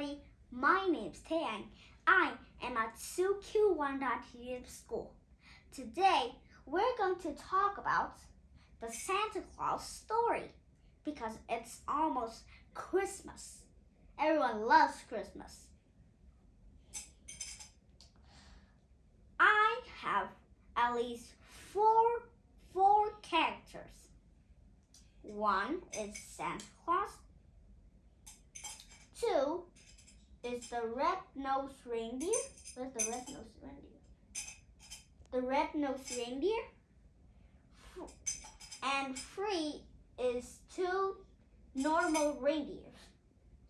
everybody. My name's Taeyang. I am at SuQ1.tv school. Today, we're going to talk about the Santa Claus story because it's almost Christmas. Everyone loves Christmas. I have at least four four characters. One is Santa Claus, Two is the red-nosed reindeer. Where's the red-nosed reindeer? The red-nosed reindeer. And three is two normal reindeers.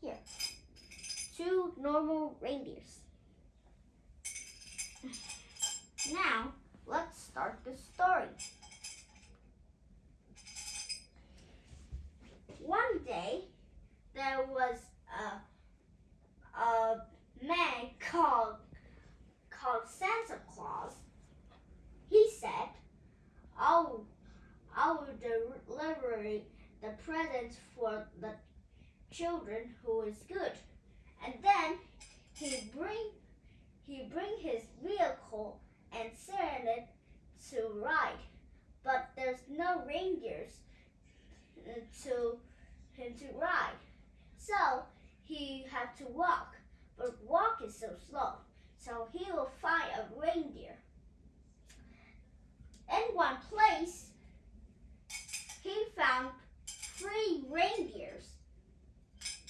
Here. Two normal reindeers. Now, let's start the story. One day, there was a, a man called called Santa Claus. He said, "I'll I will deliver the presents for the children who is good." And then he bring he bring his vehicle and send it to ride, but there's no reindeers uh, to him to ride. So he had to walk, but walk is so slow. So he will find a reindeer. In one place, he found reindeers.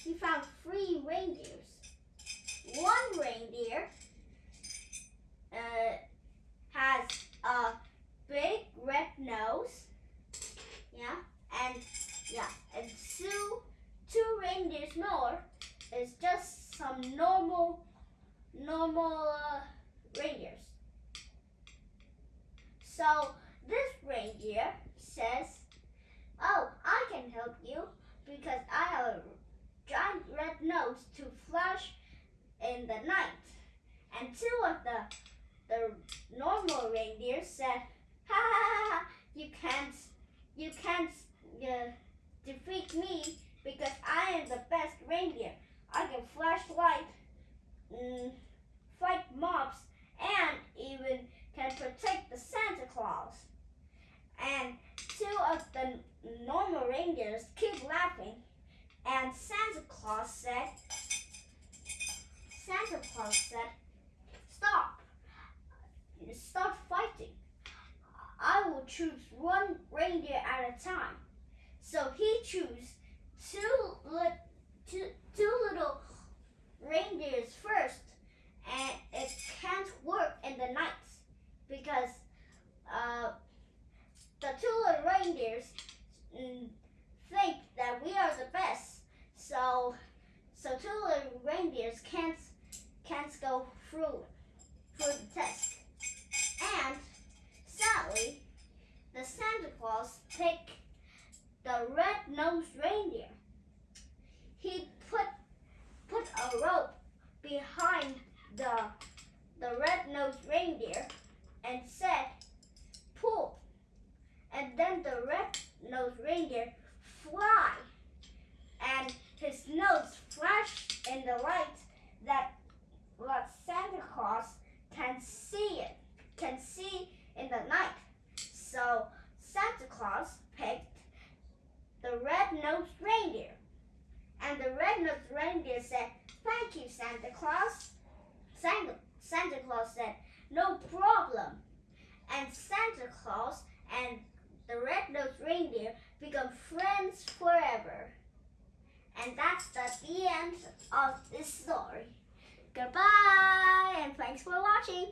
He found three reindeers. One reindeer uh, has a big red nose, yeah, and yeah, and two two reindeers more is just some normal normal uh, reindeers. So this reindeer says, "Oh, I can help you because I have a giant to flash in the night." And two of the the normal reindeer said, "Ha ha ha! You can't, you can't." Uh, defeat me because I am the best reindeer. I can flash light, mm, fight mobs, and even can protect the Santa Claus. And two of the normal reindeers keep laughing, and Santa Claus said, Santa Claus said, stop, stop fighting. I will choose one reindeer at a time. So he chose two, li two, two little reindeers first, and it can't work in the night because uh, the two little reindeers mm, think that we are the best. So, so two little reindeers can't can't go through through the test. And sadly, the Santa Claus picked the red-nosed reindeer. He put put a rope behind the the red-nosed reindeer and said, pull. And then the red-nosed reindeer fly. And his nose flashed in the light that what Santa Can see it, can see in the night. So Santa Claus picked the red-nosed reindeer. And the red-nosed reindeer said, thank you, Santa Claus. Santa, Santa Claus said, no problem. And Santa Claus and the red-nosed reindeer become friends forever. And that's the end of this story. Goodbye, and thanks for watching.